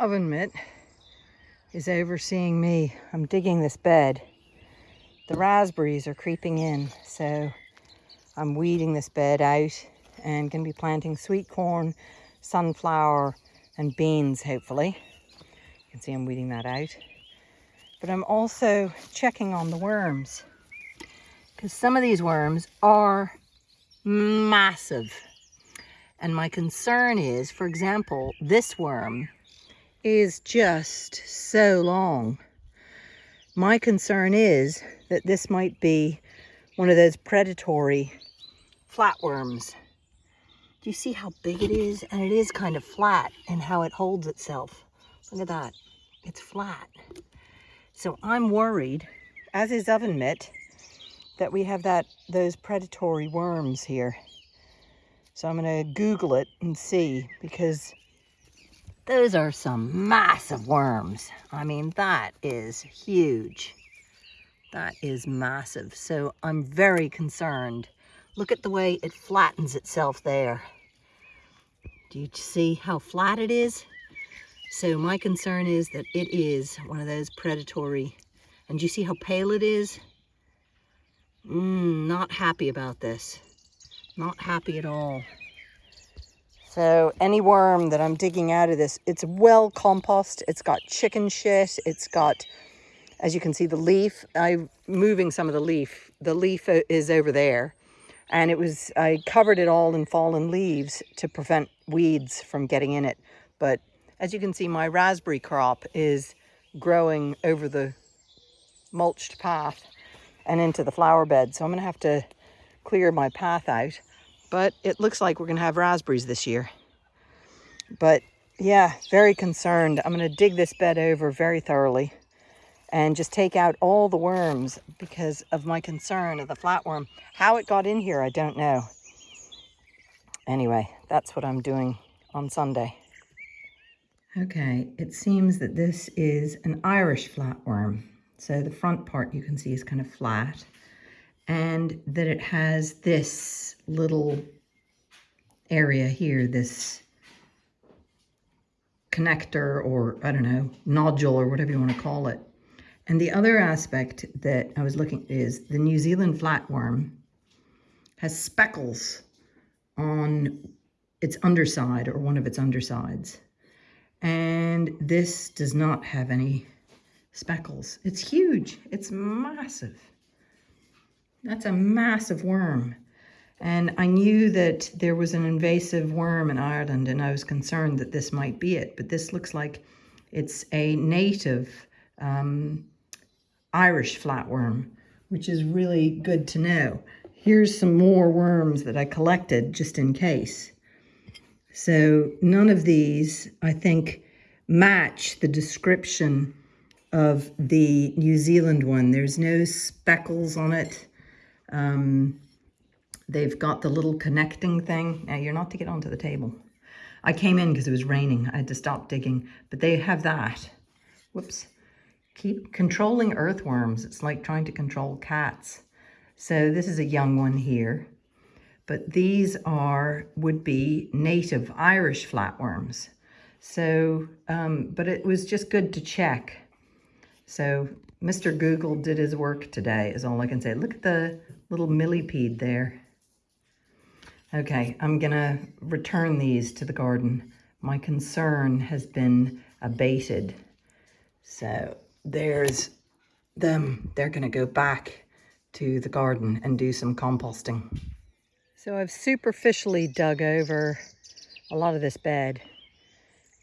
oven mitt is overseeing me. I'm digging this bed. The raspberries are creeping in, so I'm weeding this bed out and going to be planting sweet corn, sunflower, and beans, hopefully. You can see I'm weeding that out. But I'm also checking on the worms because some of these worms are massive. And my concern is, for example, this worm is just so long. My concern is that this might be one of those predatory flatworms. Do you see how big it is? And it is kind of flat and how it holds itself. Look at that. It's flat. So I'm worried, as is oven mitt, that we have that those predatory worms here. So I'm going to Google it and see because those are some massive worms. I mean, that is huge. That is massive. So I'm very concerned. Look at the way it flattens itself there. Do you see how flat it is? So my concern is that it is one of those predatory. And do you see how pale it is? Mm, not happy about this. Not happy at all. So any worm that I'm digging out of this, it's well compost. It's got chicken shit. It's got, as you can see, the leaf. I'm moving some of the leaf. The leaf uh, is over there. And it was, I covered it all in fallen leaves to prevent weeds from getting in it. But as you can see, my raspberry crop is growing over the mulched path and into the flower bed. So I'm going to have to clear my path out. But it looks like we're going to have raspberries this year. But yeah, very concerned. I'm going to dig this bed over very thoroughly and just take out all the worms because of my concern of the flatworm. How it got in here, I don't know. Anyway, that's what I'm doing on Sunday. Okay, it seems that this is an Irish flatworm. So the front part you can see is kind of flat and that it has this little area here, this connector or I don't know, nodule or whatever you want to call it. And the other aspect that I was looking is the New Zealand flatworm has speckles on its underside or one of its undersides. And this does not have any speckles. It's huge. It's massive. That's a massive worm. And I knew that there was an invasive worm in Ireland and I was concerned that this might be it. But this looks like it's a native um, Irish flatworm, which is really good to know. Here's some more worms that I collected just in case. So none of these, I think, match the description of the New Zealand one. There's no speckles on it. Um, they've got the little connecting thing. Now, you're not to get onto the table. I came in because it was raining. I had to stop digging, but they have that. Whoops. Keep controlling earthworms. It's like trying to control cats. So this is a young one here, but these are, would be native Irish flatworms. So, um, but it was just good to check so Mr. Google did his work today is all I can say. Look at the little millipede there. Okay, I'm gonna return these to the garden. My concern has been abated. So there's them. They're gonna go back to the garden and do some composting. So I've superficially dug over a lot of this bed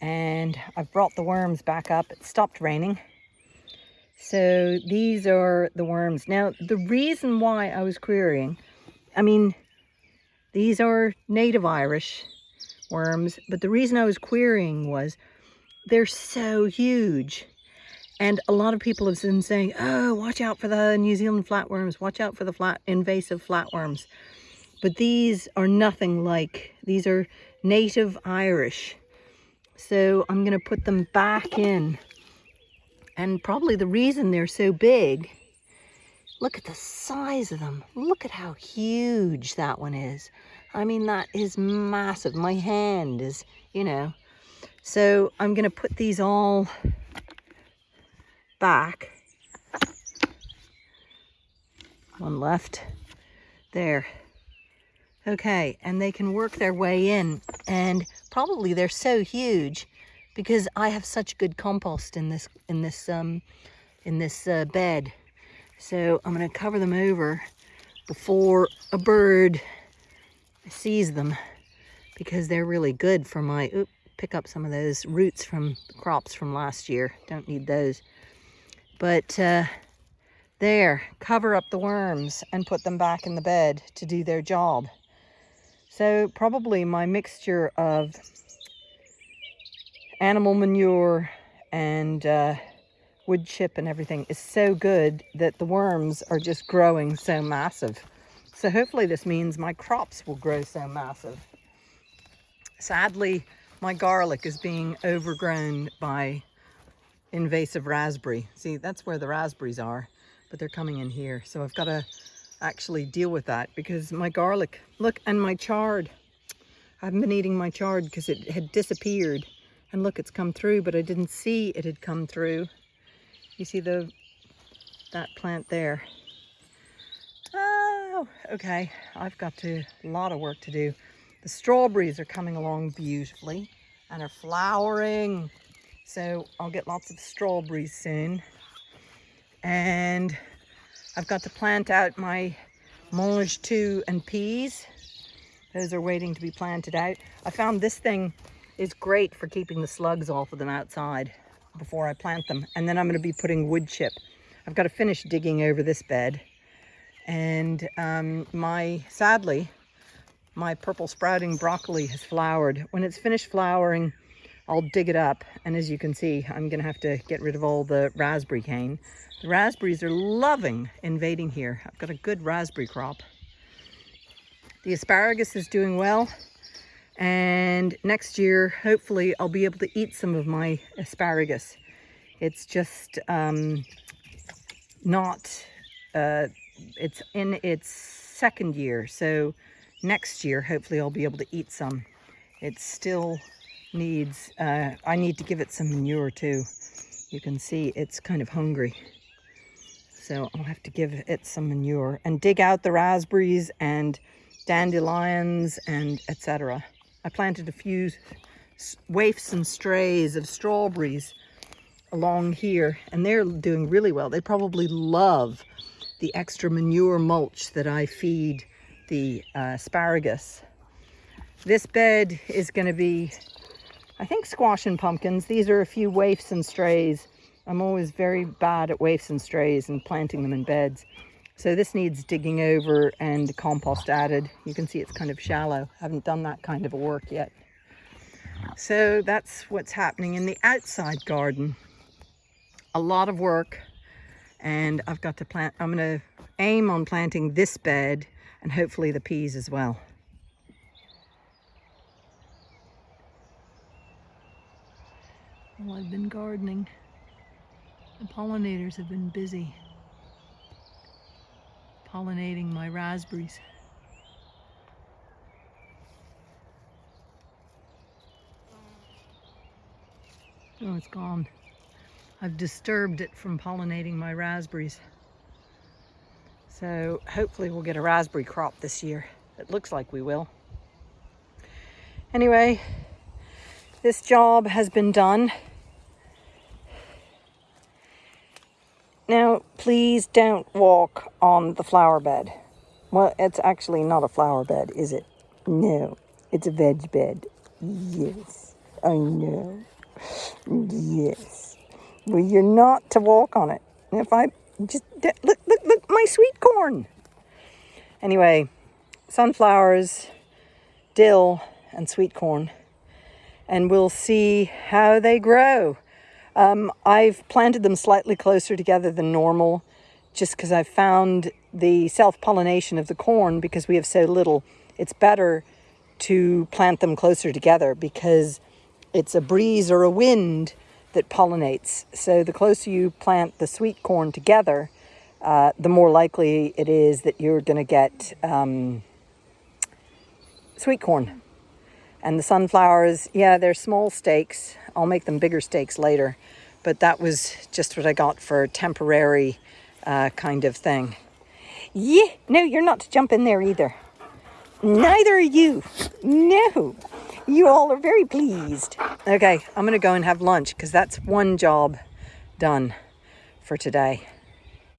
and I've brought the worms back up. It stopped raining so these are the worms. Now, the reason why I was querying, I mean, these are native Irish worms, but the reason I was querying was they're so huge. And a lot of people have been saying, oh, watch out for the New Zealand flatworms, watch out for the flat invasive flatworms. But these are nothing like, these are native Irish. So I'm going to put them back in and probably the reason they're so big, look at the size of them. Look at how huge that one is. I mean, that is massive. My hand is, you know. So I'm going to put these all back. One left. There. Okay, and they can work their way in. And probably they're so huge because I have such good compost in this in this um in this uh, bed. So I'm going to cover them over before a bird sees them because they're really good for my, oop, pick up some of those roots from crops from last year. Don't need those. But uh, there, cover up the worms and put them back in the bed to do their job. So probably my mixture of animal manure and uh, wood chip and everything is so good that the worms are just growing so massive. So hopefully this means my crops will grow so massive. Sadly, my garlic is being overgrown by invasive raspberry. See, that's where the raspberries are, but they're coming in here. So I've got to actually deal with that because my garlic, look, and my chard. I haven't been eating my chard because it had disappeared. And look, it's come through, but I didn't see it had come through. You see the that plant there. Oh, okay. I've got a lot of work to do. The strawberries are coming along beautifully and are flowering. So I'll get lots of strawberries soon. And I've got to plant out my mangetout and peas. Those are waiting to be planted out. I found this thing is great for keeping the slugs off of them outside before I plant them. And then I'm going to be putting wood chip. I've got to finish digging over this bed. And um, my, sadly, my purple sprouting broccoli has flowered. When it's finished flowering, I'll dig it up. And as you can see, I'm going to have to get rid of all the raspberry cane. The raspberries are loving invading here. I've got a good raspberry crop. The asparagus is doing well. And next year, hopefully, I'll be able to eat some of my asparagus. It's just um, not, uh, it's in its second year. So next year, hopefully I'll be able to eat some. It still needs, uh, I need to give it some manure too. You can see it's kind of hungry. So I'll have to give it some manure and dig out the raspberries and dandelions and etc. I planted a few waifs and strays of strawberries along here and they're doing really well. They probably love the extra manure mulch that I feed the uh, asparagus. This bed is going to be, I think, squash and pumpkins. These are a few waifs and strays. I'm always very bad at waifs and strays and planting them in beds. So this needs digging over and compost added. You can see it's kind of shallow. I haven't done that kind of work yet. So that's what's happening in the outside garden. A lot of work and I've got to plant, I'm going to aim on planting this bed and hopefully the peas as well. Well, I've been gardening. The pollinators have been busy pollinating my raspberries. Oh, it's gone. I've disturbed it from pollinating my raspberries. So hopefully we'll get a raspberry crop this year. It looks like we will. Anyway, this job has been done. Now, please don't walk on the flower bed. Well, it's actually not a flower bed, is it? No, it's a veg bed. Yes, I know. Yes. Well, you're not to walk on it. If I just look, look, look, my sweet corn. Anyway, sunflowers, dill, and sweet corn. And we'll see how they grow. Um, I've planted them slightly closer together than normal just because I've found the self-pollination of the corn because we have so little. It's better to plant them closer together because it's a breeze or a wind that pollinates. So the closer you plant the sweet corn together, uh, the more likely it is that you're going to get um, sweet corn. And the sunflowers, yeah, they're small stakes. I'll make them bigger stakes later. But that was just what I got for a temporary uh, kind of thing. Yeah, no, you're not to jump in there either. Neither are you. No. You all are very pleased. Okay, I'm going to go and have lunch because that's one job done for today.